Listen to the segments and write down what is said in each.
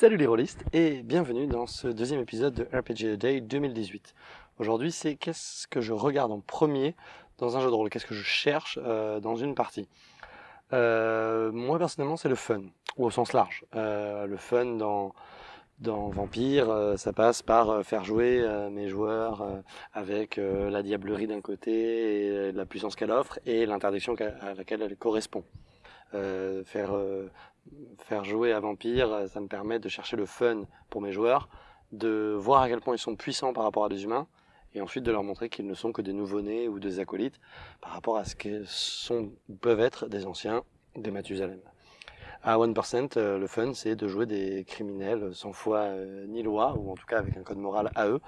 Salut les rôlistes et bienvenue dans ce deuxième épisode de RPG Day 2018. Aujourd'hui c'est qu'est-ce que je regarde en premier dans un jeu de rôle, qu'est-ce que je cherche euh, dans une partie? Euh, moi personnellement c'est le fun, ou au sens large. Euh, le fun dans, dans Vampire, ça passe par faire jouer mes joueurs avec la diablerie d'un côté la puissance qu'elle offre et l'interdiction à laquelle elle correspond. Euh, faire, euh, faire jouer à Vampire, ça me permet de chercher le fun pour mes joueurs, de voir à quel point ils sont puissants par rapport à des humains, et ensuite de leur montrer qu'ils ne sont que des nouveau-nés ou des acolytes par rapport à ce que sont, peuvent être des anciens, des Mathusalem. À 1%, euh, le fun, c'est de jouer des criminels sans foi euh, ni loi, ou en tout cas avec un code moral à eux,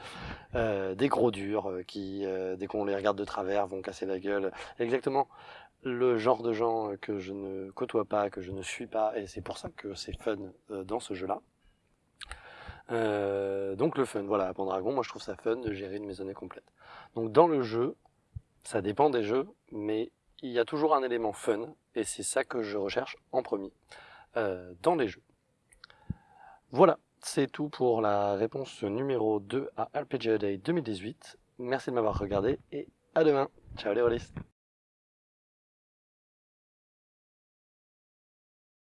euh, des gros durs qui, euh, dès qu'on les regarde de travers, vont casser la gueule. Exactement le genre de gens que je ne côtoie pas, que je ne suis pas, et c'est pour ça que c'est fun dans ce jeu-là. Donc le fun, voilà, à Pendragon, moi je trouve ça fun de gérer une maisonnée complète. Donc dans le jeu, ça dépend des jeux, mais il y a toujours un élément fun, et c'est ça que je recherche en premier euh, dans les jeux. Voilà, c'est tout pour la réponse numéro 2 à RPG Day 2018. Merci de m'avoir regardé, et à demain. Ciao les rôlistes